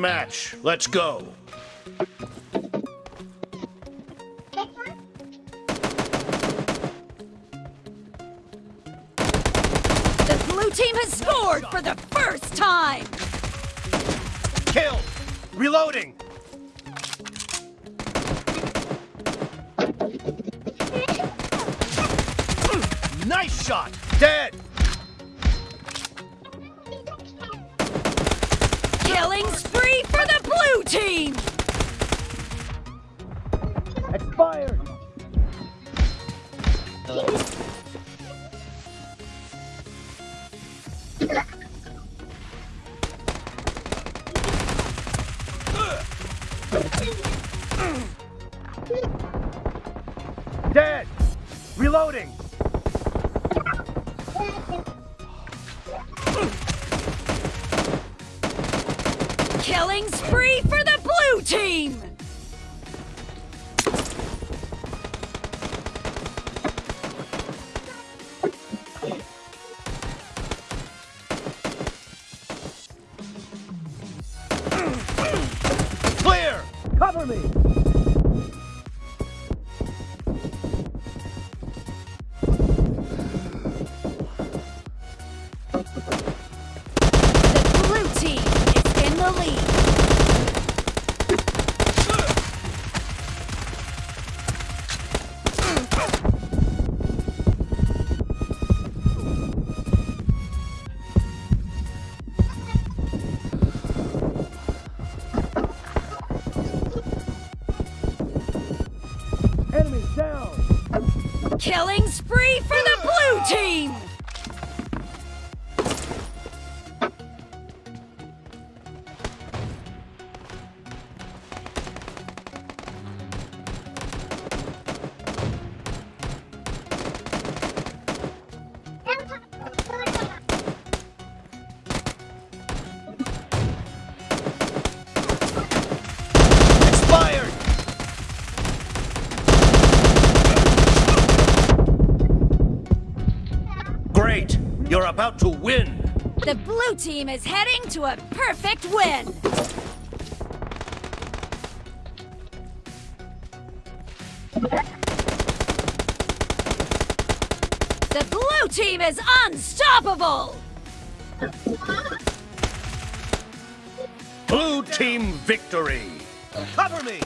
match. Let's go. The blue team has scored for the first time! Kill! Reloading! Nice shot! Dead! Expired! Dead! Reloading! Killing spree for the blue team! Cover me! Enemies down! Killing spree for the blue team! You're about to win! The blue team is heading to a perfect win! The blue team is unstoppable! Blue team victory! Cover me!